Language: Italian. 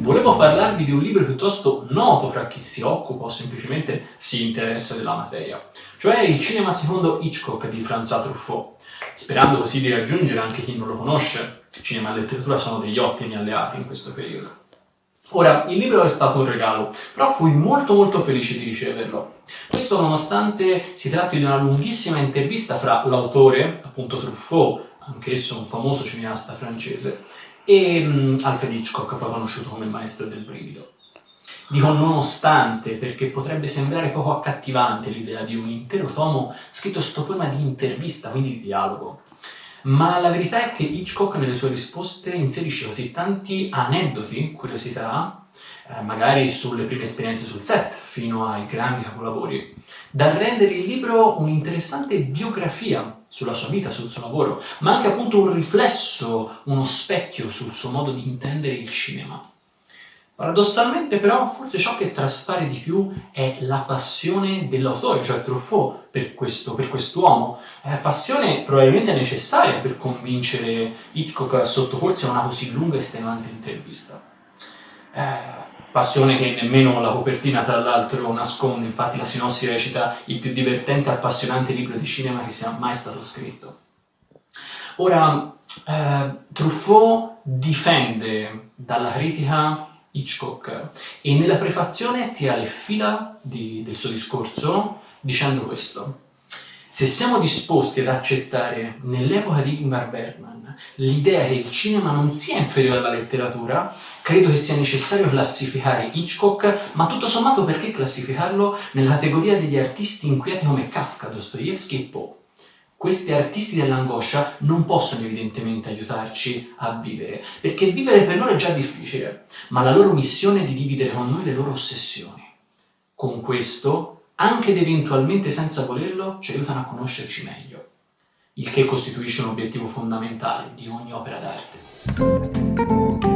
Volevo parlarvi di un libro piuttosto noto fra chi si occupa o semplicemente si interessa della materia, cioè Il cinema secondo Hitchcock di François Truffaut, sperando così di raggiungere anche chi non lo conosce. Cinema e letteratura sono degli ottimi alleati in questo periodo. Ora, il libro è stato un regalo, però fui molto molto felice di riceverlo. Questo nonostante si tratti di una lunghissima intervista fra l'autore, appunto Truffaut, anch'esso un famoso cineasta francese, e um, Alfred Hitchcock, poi conosciuto come il maestro del brivido. Dico nonostante, perché potrebbe sembrare poco accattivante l'idea di un intero tomo scritto sotto forma di intervista, quindi di dialogo. Ma la verità è che Hitchcock nelle sue risposte inserisce così tanti aneddoti, curiosità, eh, magari sulle prime esperienze sul set, fino ai grandi capolavori, da rendere il libro un'interessante biografia sulla sua vita, sul suo lavoro, ma anche appunto un riflesso, uno specchio sul suo modo di intendere il cinema. Paradossalmente però forse ciò che traspare di più è la passione dell'autore, cioè Truffaut, per, questo, per quest'uomo. È passione probabilmente necessaria per convincere Hitchcock a sottoporsi a una così lunga e estenuante intervista. Eh, passione che nemmeno la copertina tra l'altro nasconde, infatti la sinossi recita il più divertente e appassionante libro di cinema che sia mai stato scritto. Ora, eh, Truffaut difende dalla critica Hitchcock e nella prefazione tira le fila di, del suo discorso dicendo questo. Se siamo disposti ad accettare nell'epoca di Ingmar Bergman l'idea che il cinema non sia inferiore alla letteratura, credo che sia necessario classificare Hitchcock, ma tutto sommato perché classificarlo nella categoria degli artisti inquieti come Kafka, Dostoevsky e Poe. Questi artisti dell'angoscia non possono evidentemente aiutarci a vivere, perché vivere per loro è già difficile, ma la loro missione è di dividere con noi le loro ossessioni. Con questo, anche ed eventualmente senza volerlo, ci aiutano a conoscerci meglio, il che costituisce un obiettivo fondamentale di ogni opera d'arte.